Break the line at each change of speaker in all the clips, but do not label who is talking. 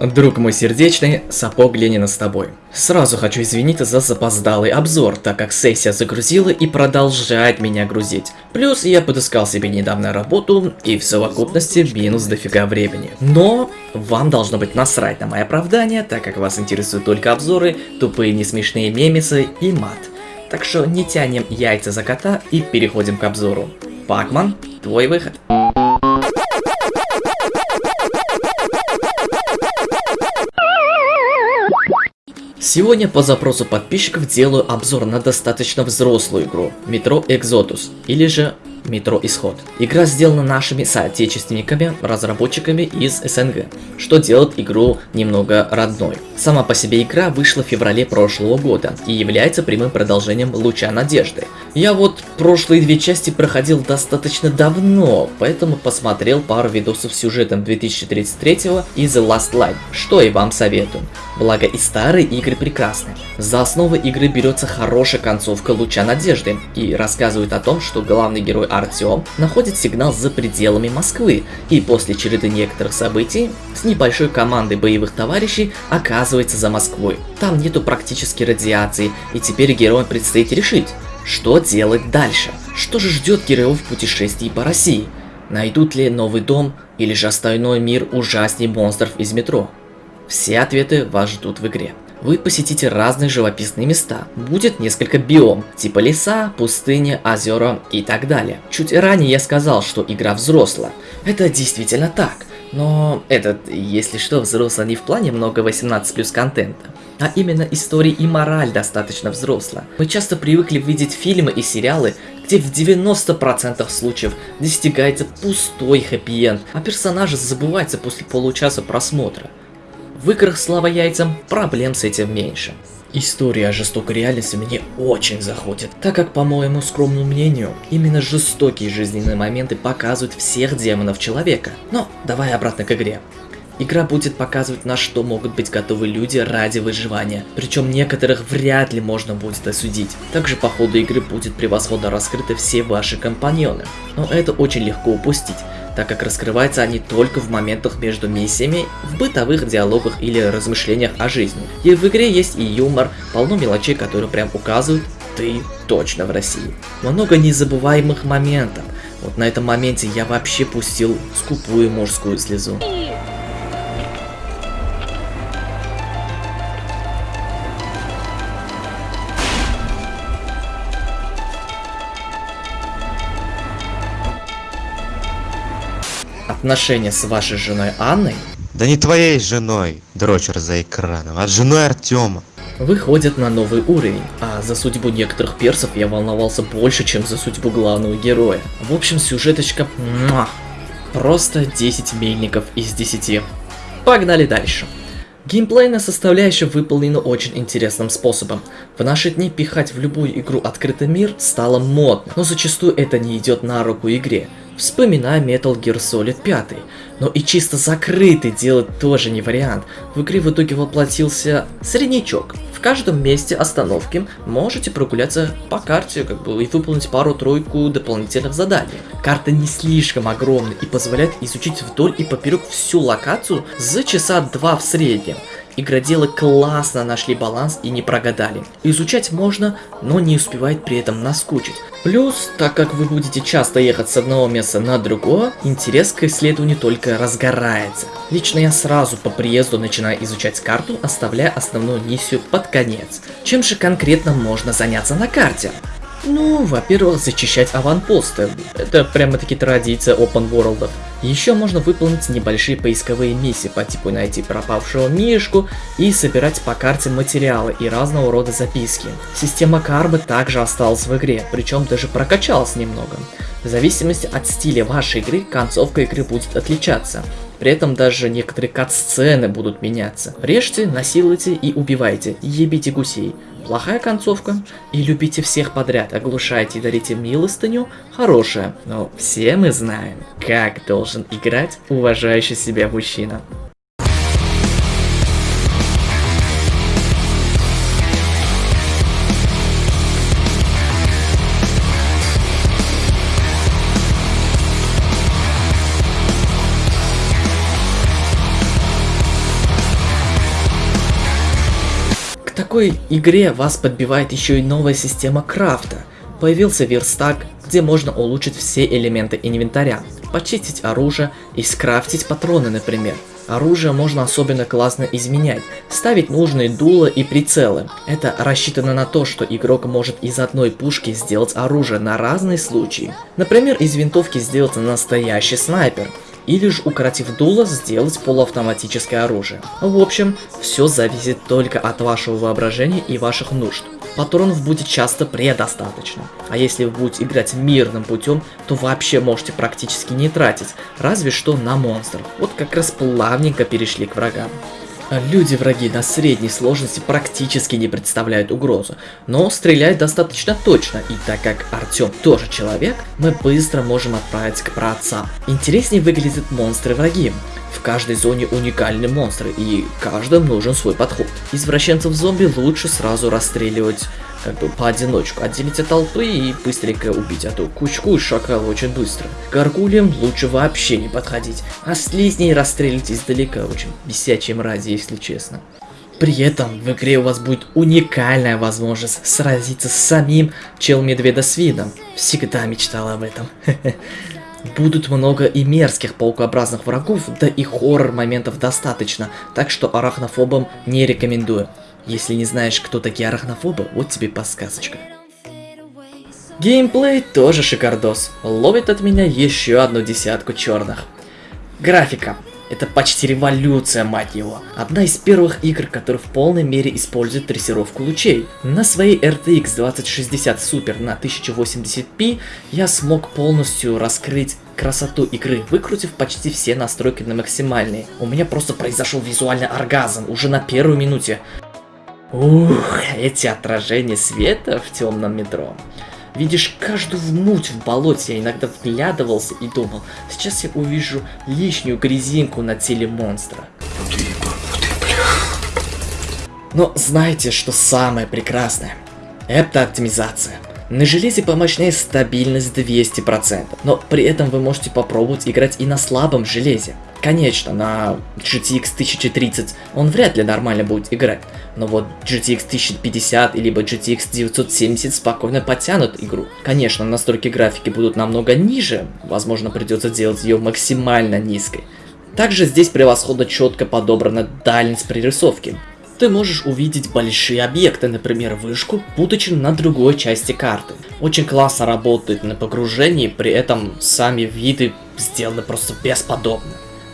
Друг мой сердечный, сапог Ленина с тобой. Сразу хочу извиниться за запоздалый обзор, так как сессия загрузила и продолжает меня грузить. Плюс я подыскал себе недавно работу и в совокупности минус дофига времени. Но вам должно быть насрать на мои оправдания, так как вас интересуют только обзоры, тупые несмешные мемесы и мат. Так что не тянем яйца за кота и переходим к обзору. Пакман, твой выход. Сегодня по запросу подписчиков делаю обзор на достаточно взрослую игру Metro Exodus, или же Метро Исход. Игра сделана нашими соотечественниками, разработчиками из СНГ, что делает игру немного родной. Сама по себе игра вышла в феврале прошлого года и является прямым продолжением Луча Надежды. Я вот прошлые две части проходил достаточно давно, поэтому посмотрел пару видосов с сюжетом 2033 и The Last Light, что и вам советую. Благо и старые игры прекрасны. За основу игры берется хорошая концовка Луча Надежды и рассказывает о том, что главный герой Артем находит сигнал за пределами Москвы и после череды некоторых событий с небольшой командой боевых товарищей оказывается за Москвой. Там нету практически радиации и теперь героям предстоит решить, что делать дальше. Что же ждет героев в путешествии по России? Найдут ли новый дом или же остальной мир ужаснее монстров из метро? Все ответы вас ждут в игре вы посетите разные живописные места. Будет несколько биом, типа леса, пустыни, озера и так далее. Чуть ранее я сказал, что игра взрослая. Это действительно так. Но этот, если что, взрослый не в плане много 18 плюс контента, а именно истории и мораль достаточно взрослая. Мы часто привыкли видеть фильмы и сериалы, где в 90% случаев достигается пустой хэппи-энд, а персонажи забываются после получаса просмотра. В играх слава яйцам проблем с этим меньше. История о жестокой реальности мне очень заходит, так как, по моему скромному мнению, именно жестокие жизненные моменты показывают всех демонов человека. Но давай обратно к игре. Игра будет показывать, на что могут быть готовы люди ради выживания, причем некоторых вряд ли можно будет осудить. Также по ходу игры будет превосходно раскрыты все ваши компаньоны, но это очень легко упустить, так как раскрываются они только в моментах между миссиями, в бытовых диалогах или размышлениях о жизни. И в игре есть и юмор, полно мелочей, которые прям указывают, ты точно в России. Много незабываемых моментов. Вот на этом моменте я вообще пустил скупую мужскую слезу. Отношения с вашей женой Анной
да не твоей женой, дрочер за экраном, а женой Артема.
Выходят на новый уровень, а за судьбу некоторых персов я волновался больше, чем за судьбу главного героя. В общем, сюжеточка... Муа, просто 10 мельников из 10. Погнали дальше. Геймплейная составляющая выполнена очень интересным способом. В наши дни пихать в любую игру открытый мир стало модно, но зачастую это не идет на руку игре. Вспоминая Metal Gear Solid 5. Но и чисто закрытый делать тоже не вариант. В игре в итоге воплотился среднячок. В каждом месте остановки можете прогуляться по карте как бы, и выполнить пару-тройку дополнительных заданий. Карта не слишком огромная и позволяет изучить вдоль и поперек всю локацию за часа два в среднем. Игроделы классно нашли баланс и не прогадали. Изучать можно, но не успевает при этом наскучить. Плюс, так как вы будете часто ехать с одного места на другое, интерес к исследованию только разгорается. Лично я сразу по приезду начинаю изучать карту, оставляя основную миссию под конец. Чем же конкретно можно заняться на карте? Ну, во-первых, зачищать аванпосты. Это прямо-таки традиция open world. Еще можно выполнить небольшие поисковые миссии по типу найти пропавшего мишку и собирать по карте материалы и разного рода записки. Система карбы также осталась в игре, причем даже прокачалась немного. В зависимости от стиля вашей игры, концовка игры будет отличаться. При этом даже некоторые кат-сцены будут меняться. Режьте, насилуйте и убивайте, ебите гусей. Плохая концовка и любите всех подряд, оглушайте и дарите милостыню, хорошая. Но все мы знаем, как должен играть уважающий себя мужчина. Такой игре вас подбивает еще и новая система крафта. Появился верстак, где можно улучшить все элементы инвентаря, почистить оружие и скрафтить патроны, например. Оружие можно особенно классно изменять, ставить нужные дула и прицелы. Это рассчитано на то, что игрок может из одной пушки сделать оружие на разные случаи. Например, из винтовки сделать настоящий снайпер, или же укоротив дуло сделать полуавтоматическое оружие. В общем, все зависит только от вашего воображения и ваших нужд. Патронов будет часто предостаточно. А если вы будете играть мирным путем, то вообще можете практически не тратить, разве что на монстров. Вот как раз плавненько перешли к врагам. Люди-враги на средней сложности практически не представляют угрозу, но стреляют достаточно точно, и так как Артем тоже человек, мы быстро можем отправиться к праотцам. Интереснее выглядят монстры-враги. В каждой зоне уникальные монстры, и каждым нужен свой подход. Извращенцев зомби лучше сразу расстреливать как бы поодиночку, отделить от толпы и быстренько убить, а кучку и шакала очень быстро. Гаргулям лучше вообще не подходить, а слизней расстрелить издалека, очень бесячие мрази, если честно. При этом в игре у вас будет уникальная возможность сразиться с самим чел-медведа с. Всегда мечтал об этом. Будут много и мерзких паукообразных врагов, да и хоррор моментов достаточно, так что арахнофобам не рекомендую. Если не знаешь, кто такие арахнофобы, вот тебе подсказочка. Геймплей тоже шикардос, ловит от меня еще одну десятку черных. Графика. Это почти революция, мать его. Одна из первых игр, которая в полной мере использует трассировку лучей. На своей RTX 2060 Super на 1080p я смог полностью раскрыть красоту игры, выкрутив почти все настройки на максимальные. У меня просто произошел визуальный оргазм уже на первой минуте. Ух, эти отражения света в темном метро. Видишь каждую муть в болоте, я иногда вглядывался и думал, сейчас я увижу лишнюю грязинку на теле монстра. Но знаете, что самое прекрасное? Это оптимизация. На железе помощнее стабильность 200%, но при этом вы можете попробовать играть и на слабом железе. Конечно, на GTX 1030 он вряд ли нормально будет играть, но вот GTX 1050 либо GTX 970 спокойно потянут игру. Конечно, настройки графики будут намного ниже, возможно придется делать ее максимально низкой. Также здесь превосходно четко подобрана дальность прорисовки ты можешь увидеть большие объекты, например вышку, будучи на другой части карты. Очень классно работает на погружении, при этом сами виды сделаны просто бесподобно.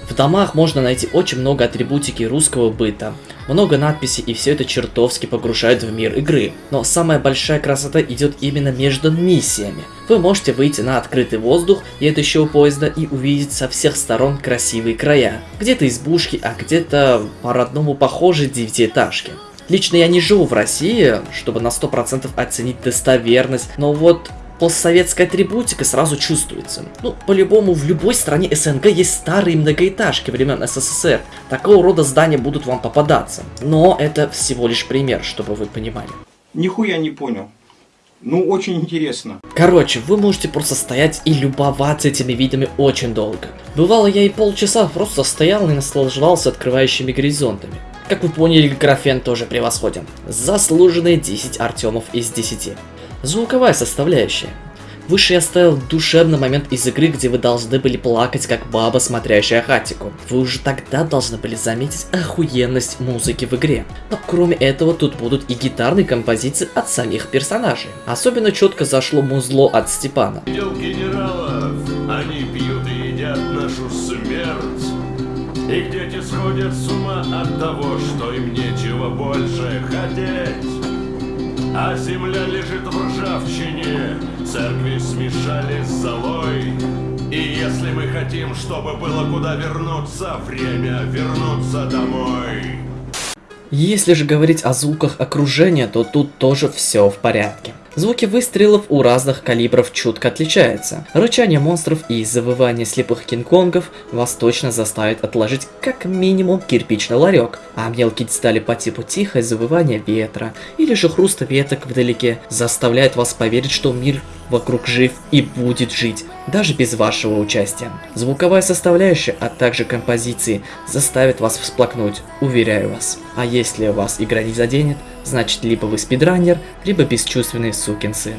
В домах можно найти очень много атрибутики русского быта, много надписей и все это чертовски погружает в мир игры. Но самая большая красота идет именно между миссиями. Вы можете выйти на открытый воздух, едущего поезда, и увидеть со всех сторон красивые края. Где-то избушки, а где-то по-родному похожие девятиэтажки. Лично я не живу в России, чтобы на 100% оценить достоверность, но вот постсоветская атрибутика сразу чувствуется. Ну, по-любому, в любой стране СНГ есть старые многоэтажки времен СССР. Такого рода здания будут вам попадаться. Но это всего лишь пример, чтобы вы понимали.
Нихуя не понял. Ну, очень интересно.
Короче, вы можете просто стоять и любоваться этими видами очень долго. Бывало, я и полчаса просто стоял и наслаждался открывающими горизонтами. Как вы поняли, графен тоже превосходен. Заслуженные 10 Артемов из 10. Звуковая составляющая. Выше я ставил душевный момент из игры, где вы должны были плакать, как баба, смотрящая хатику. Вы уже тогда должны были заметить охуенность музыки в игре. Но кроме этого, тут будут и гитарные композиции от самих персонажей. Особенно четко зашло музло от Степана.
Генералов, они пьют и едят нашу смерть. Их дети сходят с ума от того, что им нечего больше хотеть. А земля лежит в ржавчине, церкви смешали с золой. И если мы хотим, чтобы было куда вернуться, время вернуться домой.
Если же говорить о звуках окружения, то тут тоже все в порядке. Звуки выстрелов у разных калибров чутко отличаются. Рычание монстров и завывание слепых кинг-конгов вас точно заставит отложить как минимум кирпичный ларек, а мелкие детали по типу тихое завывание ветра или же хруста веток вдалеке заставляют вас поверить, что мир вокруг жив и будет жить, даже без вашего участия. Звуковая составляющая, а также композиции заставят вас всплакнуть, уверяю вас. А если вас игра не заденет, Значит, либо вы спидранер, либо бесчувственный сукин сын.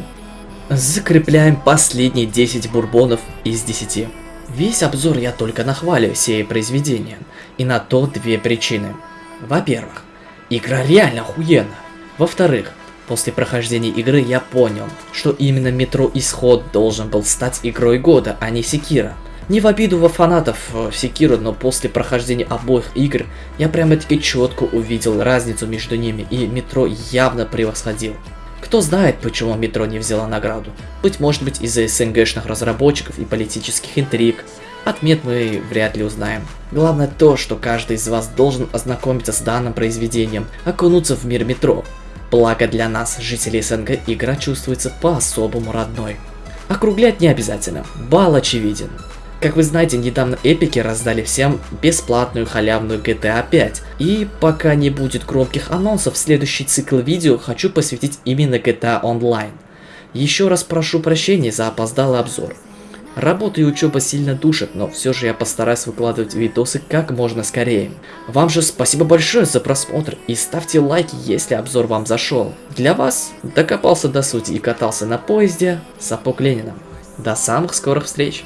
Закрепляем последние 10 бурбонов из 10. Весь обзор я только нахвалю сей произведения. И на то две причины. Во-первых, игра реально охуенна. Во-вторых, после прохождения игры я понял, что именно Метро Исход должен был стать игрой года, а не Секира. Не в обиду во фанатов э, Секира, но после прохождения обоих игр я прямо-таки четко увидел разницу между ними, и Метро явно превосходил. Кто знает, почему Метро не взяла награду. Быть может быть из-за СНГшных разработчиков и политических интриг. Отмет мы вряд ли узнаем. Главное то, что каждый из вас должен ознакомиться с данным произведением, окунуться в мир Метро. Благо для нас, жителей СНГ, игра чувствуется по-особому родной. Округлять не обязательно, бал очевиден. Как вы знаете, недавно эпики раздали всем бесплатную халявную GTA 5. И пока не будет громких анонсов, следующий цикл видео хочу посвятить именно GTA Online. Еще раз прошу прощения за опоздалый обзор. Работа и учеба сильно душат, но все же я постараюсь выкладывать видосы как можно скорее. Вам же спасибо большое за просмотр и ставьте лайки, если обзор вам зашел. Для вас докопался до сути и катался на поезде Сапог Ленина. До самых скорых встреч!